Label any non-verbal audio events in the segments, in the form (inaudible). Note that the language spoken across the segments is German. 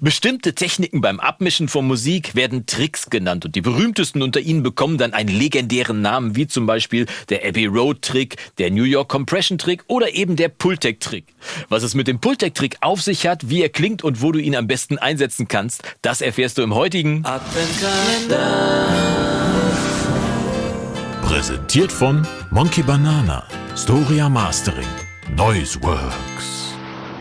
Bestimmte Techniken beim Abmischen von Musik werden Tricks genannt und die berühmtesten unter ihnen bekommen dann einen legendären Namen, wie zum Beispiel der Abbey Road Trick, der New York Compression Trick oder eben der Pultec Trick. Was es mit dem Pultec Trick auf sich hat, wie er klingt und wo du ihn am besten einsetzen kannst, das erfährst du im heutigen Adventkalender. Präsentiert von Monkey Banana, Storia Mastering, Noiseworks.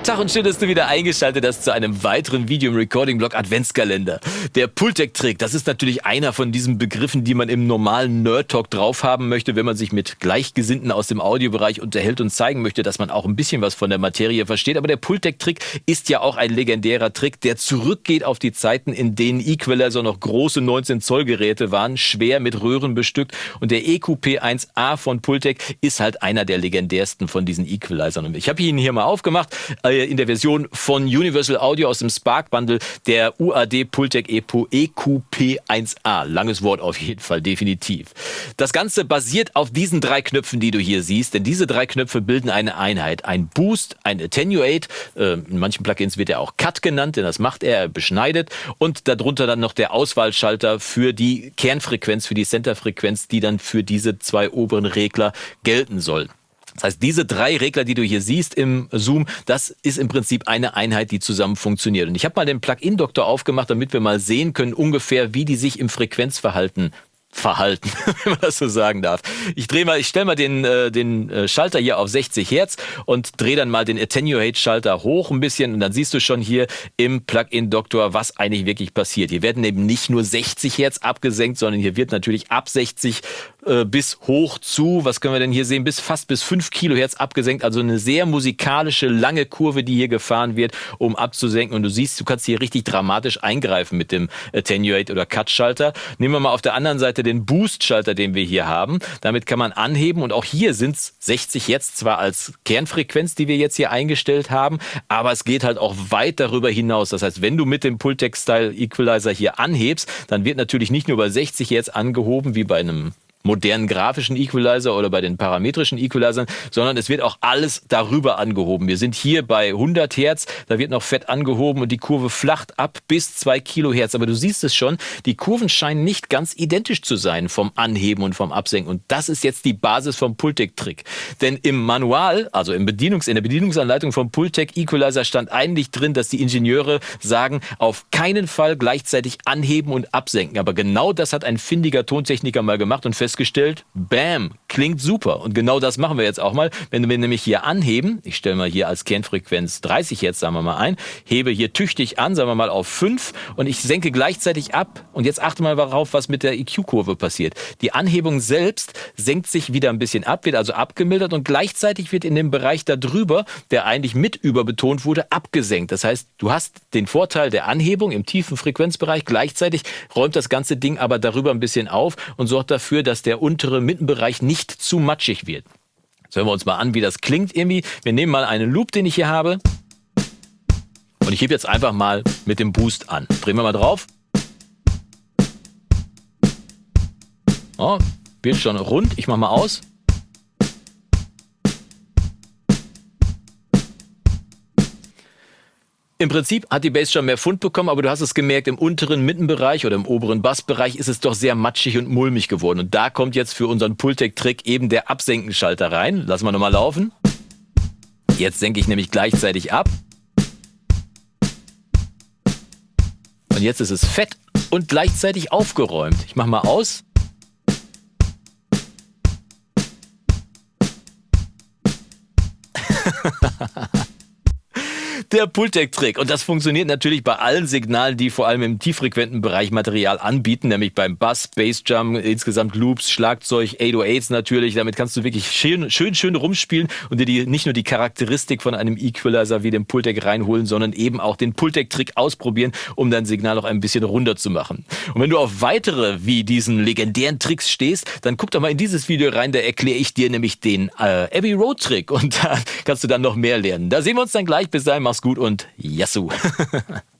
Tag und schön, dass du wieder eingeschaltet hast zu einem weiteren Video im Recording-Blog Adventskalender. Der Pultec-Trick, das ist natürlich einer von diesen Begriffen, die man im normalen Nerd-Talk drauf haben möchte, wenn man sich mit Gleichgesinnten aus dem Audiobereich unterhält und zeigen möchte, dass man auch ein bisschen was von der Materie versteht. Aber der Pultec-Trick ist ja auch ein legendärer Trick, der zurückgeht auf die Zeiten, in denen Equalizer noch große 19 Zoll Geräte waren, schwer mit Röhren bestückt. Und der EQP1A von Pultec ist halt einer der legendärsten von diesen Equalizern. Ich habe ihn hier mal aufgemacht. In der Version von Universal Audio aus dem Spark Bundle, der UAD Pultec EPO EQP1A. Langes Wort auf jeden Fall, definitiv. Das Ganze basiert auf diesen drei Knöpfen, die du hier siehst, denn diese drei Knöpfe bilden eine Einheit. Ein Boost, ein Attenuate, äh, in manchen Plugins wird er auch Cut genannt, denn das macht er, er beschneidet und darunter dann noch der Auswahlschalter für die Kernfrequenz, für die Centerfrequenz, die dann für diese zwei oberen Regler gelten soll. Das heißt, diese drei Regler, die du hier siehst im Zoom, das ist im Prinzip eine Einheit, die zusammen funktioniert. Und ich habe mal den Plugin-Doktor aufgemacht, damit wir mal sehen können, ungefähr, wie die sich im Frequenzverhalten verhalten, (laughs) wenn man das so sagen darf. Ich drehe mal, ich stelle mal den, äh, den äh, Schalter hier auf 60 Hertz und drehe dann mal den Attenuate-Schalter hoch ein bisschen und dann siehst du schon hier im Plugin-Doktor, was eigentlich wirklich passiert. Hier werden eben nicht nur 60 Hertz abgesenkt, sondern hier wird natürlich ab 60 äh, bis hoch zu, was können wir denn hier sehen, bis fast bis 5 Kilohertz abgesenkt. Also eine sehr musikalische, lange Kurve, die hier gefahren wird, um abzusenken. Und du siehst, du kannst hier richtig dramatisch eingreifen mit dem Attenuate oder Cut-Schalter. Nehmen wir mal auf der anderen Seite den Boost-Schalter, den wir hier haben. Damit kann man anheben und auch hier sind es 60 jetzt zwar als Kernfrequenz, die wir jetzt hier eingestellt haben, aber es geht halt auch weit darüber hinaus. Das heißt, wenn du mit dem Pultec-Style Equalizer hier anhebst, dann wird natürlich nicht nur bei 60 jetzt angehoben wie bei einem modernen grafischen Equalizer oder bei den parametrischen Equalizern, sondern es wird auch alles darüber angehoben. Wir sind hier bei 100 Hertz, da wird noch fett angehoben und die Kurve flacht ab bis 2 Kilohertz. Aber du siehst es schon, die Kurven scheinen nicht ganz identisch zu sein vom Anheben und vom Absenken. Und das ist jetzt die Basis vom Pultec-Trick. Denn im Manual, also im Bedienungs-, in der Bedienungsanleitung vom Pultec Equalizer stand eigentlich drin, dass die Ingenieure sagen, auf keinen Fall gleichzeitig anheben und absenken. Aber genau das hat ein findiger Tontechniker mal gemacht und festgestellt, festgestellt, bam, klingt super. Und genau das machen wir jetzt auch mal. Wenn wir nämlich hier anheben, ich stelle mal hier als Kernfrequenz 30 jetzt, sagen wir mal ein, hebe hier tüchtig an, sagen wir mal auf 5 und ich senke gleichzeitig ab. Und jetzt achte mal darauf, was mit der EQ-Kurve passiert. Die Anhebung selbst senkt sich wieder ein bisschen ab, wird also abgemildert und gleichzeitig wird in dem Bereich darüber, der eigentlich mit überbetont wurde, abgesenkt. Das heißt, du hast den Vorteil der Anhebung im tiefen Frequenzbereich, gleichzeitig räumt das ganze Ding aber darüber ein bisschen auf und sorgt dafür, dass der untere Mittenbereich nicht zu matschig wird. Jetzt hören wir uns mal an, wie das klingt irgendwie. Wir nehmen mal einen Loop, den ich hier habe. Und ich hebe jetzt einfach mal mit dem Boost an. Drehen wir mal drauf. Oh, wird schon rund. Ich mache mal aus. Im Prinzip hat die Bass schon mehr Fund bekommen, aber du hast es gemerkt, im unteren Mittenbereich oder im oberen Bassbereich ist es doch sehr matschig und mulmig geworden. Und da kommt jetzt für unseren Pultec-Trick eben der Absenkenschalter rein. Lassen wir nochmal laufen. Jetzt senke ich nämlich gleichzeitig ab. Und jetzt ist es fett und gleichzeitig aufgeräumt. Ich mache mal aus. (laughs) der Pultec-Trick. Und das funktioniert natürlich bei allen Signalen, die vor allem im tieffrequenten Bereich Material anbieten, nämlich beim Bass, Bassdrum, insgesamt Loops, Schlagzeug, 808s natürlich. Damit kannst du wirklich schön, schön, schön rumspielen und dir die, nicht nur die Charakteristik von einem Equalizer wie dem Pultec reinholen, sondern eben auch den Pultec-Trick ausprobieren, um dein Signal noch ein bisschen runder zu machen. Und wenn du auf weitere wie diesen legendären Tricks stehst, dann guck doch mal in dieses Video rein, da erkläre ich dir nämlich den äh, Abbey Road Trick und (laughs) da kannst du dann noch mehr lernen. Da sehen wir uns dann gleich. Bis dahin, mach's gut und Yassou! (laughs)